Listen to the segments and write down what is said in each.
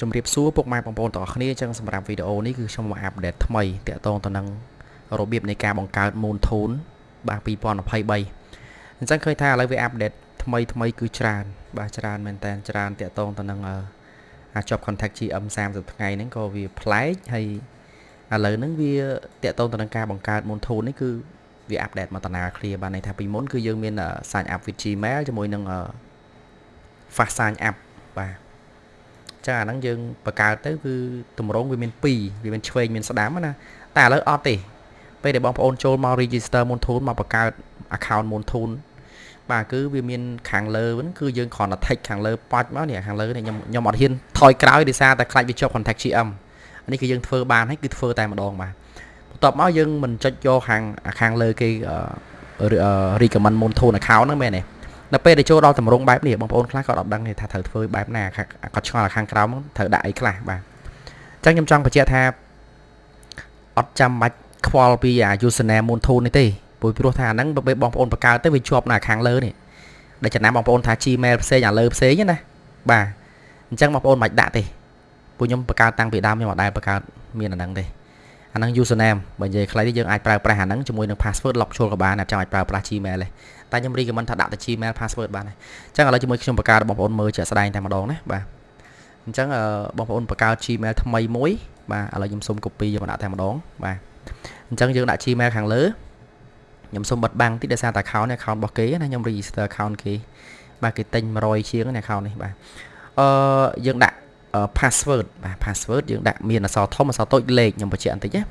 ជម្រាបសួរពុកម៉ែបងប្អូនទាំងអស់គ្នាអញ្ចឹងសម្រាប់វីដេអូនេះគឺខ្ញុំមកអាប់ដេតថ្មីតាក់ទងទៅនឹងរបៀបនៃការបង្កើត Moon Tune បាទ2023អញ្ចឹងឃើញថាឥឡូវវាអាប់ដេតថ្មីថ្មីគឺច្រើន បាទច្រើនមែនតើច្រើនតាក់ទងទៅនឹងអាចប់ contact GM 30ថ្ងៃហ្នឹងក៏វាប្លែកហើយឥឡូវហ្នឹងវាតាក់ទងទៅនឹងការបង្កើត Moon Tune នេះគឺវាអាប់ដេតមកតាណា clear បាទន័យថាពីមុនគឺយើងមាន sign up with Gmail ជាមួយនឹង fast sign up បាទ ចាអាហ្នឹងយើងបង្កើតទៅគឺតម្រងវាមាន2វាមានឆ្វេងមានស្ដាំណាតែឥឡូវអត់ទេពេលដែលបងប្អូនចូលមក register Moonthune មកបង្កើត account Moonthune បាទគឺវាមានខាងលើហ្នឹងគឺយើងគ្រាន់តែ text ខាងលើប៉ាច់មកនេះខាងលើនេះខ្ញុំខ្ញុំអត់ហ៊ានថយក្រោយដោយសារតែខ្លាចវាជាប់ contact GM នេះគឺយើងធ្វើបានហើយគឺធ្វើតែម្ដងបាទបន្ទាប់មកយើងមិនចុចយកខាងខាងលើគេ recommend Moonthune account ហ្នឹងមែនទេ នៅពេលដែលចូលដល់តម្រងបែបនេះបងប្អូនខ្លះក៏អត់ដឹងទេថាត្រូវធ្វើបែបណាគាត់ឆ្ងល់ខាងក្រោមត្រូវដាក់អីខ្លះបាទអញ្ចឹងខ្ញុំចង់បញ្ជាក់ថាអត់ចាំបាច់ខ្វល់ពីអា username Moonthune នេះទេព្រោះព្រោះថាអាហ្នឹងបើបងប្អូនបង្កើតទៅវាជាប់នៅខាងលើនេះដែលចំណាំបងប្អូនថា Gmail ផ្សេងអាលើផ្សេងណាបាទអញ្ចឹងបងប្អូនមិនបាច់ដាក់ទេពួកខ្ញុំបង្កើតតាំងពីដើមខ្ញុំអត់ដែលបង្កើតមានអាហ្នឹងទេ អាហ្នឹង username បើនិយាយខ្លីនេះយើងអាចប្រើប្រាស់អាហ្នឹងជាមួយនឹង password lock ចូលក៏បានអាចចង់អាចប្រើប្រាស់ Gmail ទេតែខ្ញុំ recommend ថាដាក់ទៅ Gmail password បានហើយអញ្ចឹងឥឡូវជាមួយខ្ញុំបង្កើតបងប្អូនមើលជាក់ស្ដែងតែម្ដងណាបាទអញ្ចឹងបងប្អូនបង្កើត Gmail ថ្មីមួយបាទឥឡូវខ្ញុំសុំ copy យកមកដាក់តែម្ដងបាទអញ្ចឹងយើងដាក់ Gmail ខាងលើខ្ញុំសុំបិទបាំងតិចដោយសារតែ account នេះ account របស់គេណាខ្ញុំ register account គេបាទគេទិញ100ជាងនេះ account នេះបាទអឺយើងដាក់ password បាទ password យើងដាក់មានអក្សរធំអក្សរតូចលេខខ្ញុំបញ្ជាក់បន្តិចណា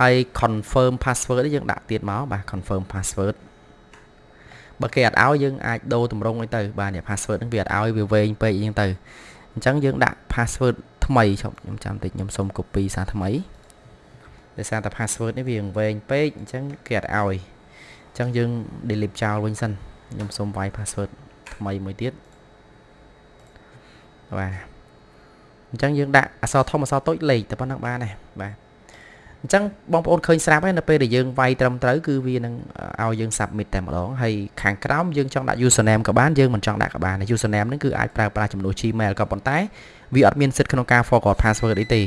ហើយ confirm password នេះយើងដាក់ទៀតមកបាទ confirm password បើគេអត់ឲ្យយើងអាចដូរតម្រងអីទៅបាទនេះ password ហ្នឹងវាអត់ឲ្យវាវែងពេកអញ្ចឹងទៅអញ្ចឹងយើងដាក់ password ថ្មីឈប់ខ្ញុំចាំតិចខ្ញុំសុំ copy សារថ្មីដោយសារតែ password នេះវាវែងពេកអញ្ចឹងគេអត់ឲ្យអញ្ចឹងយើង delete ចោលវិញសិនខ្ញុំសុំវាយ password ថ្មីមួយទៀតបាទ អញ្ចឹងយើងដាក់អក្សរធំអក្សរតូចលេខតែប៉ុណ្្នឹងបានដែរបាទអញ្ចឹងបងប្អូនឃើញស្រាប់ហើយនៅពេលដែលយើងវាយត្រឹមត្រូវគឺវានឹងឲ្យយើង submit តែម្ដងហើយខាងក្រោមយើងចង់ដាក់ username ក៏បានយើងមិនចង់ដាក់ក៏បាន username ហ្នឹងគឺអាចប្រើប្រាស់ចំនួន Gmail ក៏ប៉ុន្តែវាអត់មានសិទ្ធិក្នុងការ forward password អីទេ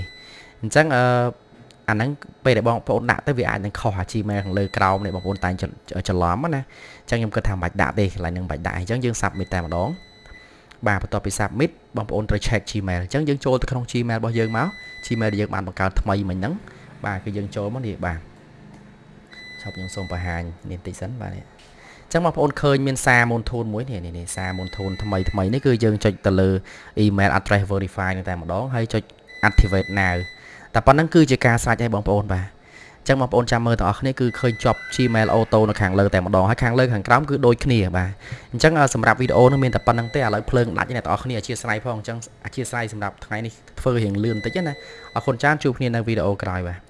អញ្ចឹងអឺអាហ្នឹងពេលដែលបងប្អូនដាក់ទៅវាអាចនឹងខុសអា Gmail ខាងលើក្រោមនេះបងប្អូនតែច្រឡំណាអញ្ចឹងខ្ញុំគិតថាមិនបាច់ដាក់ទេកន្លែងហ្នឹងមិនបាច់ដាក់អញ្ចឹងយើង submit តែម្ដង បាទបន្ទាប់ពី submit បងប្អូនត្រូវ check Gmail អញ្ចឹងយើងចូលទៅក្នុង Gmail របស់យើងមក Gmail ដែលយើងបានបង្កើតថ្មីមិញហ្នឹងបាទគឺយើងចូលមកនេះបាទឈប់ខ្ញុំសូមបង្ហាញនេះតិចសិនបាទនេះអញ្ចឹងបងប្អូនឃើញមានសារមូនធូនមួយនេះនេះសារមូនធូនថ្មីថ្មីនេះគឺយើងចុចទៅលើ email address verify នេះតែម្ដងហើយចុច activate now តែប៉ុណ្្នឹងគឺជាការស្រេចឲ្យបងប្អូនបាទ ចឹងបងប្អូនចាំមើលទាំងអស់គ្នាគឺឃើញជាប់ Gmail Auto នៅខាងលើតែម្ដងហើយខាងលើខាងក្រោមគឺដូចគ្នាបាទអញ្ចឹងសម្រាប់វីដេអូនេះមានតែប៉ុណ្្នឹងទេឥឡូវភ្លើងដាច់អ្នកទាំងអស់គ្នាអធិស្ឋានផងអញ្ចឹងអធិស្ឋានសម្រាប់ថ្ងៃនេះធ្វើរៀងលឿនបន្តិចណាអរគុណច្រើនជួបគ្នានៅវីដេអូក្រោយបាទ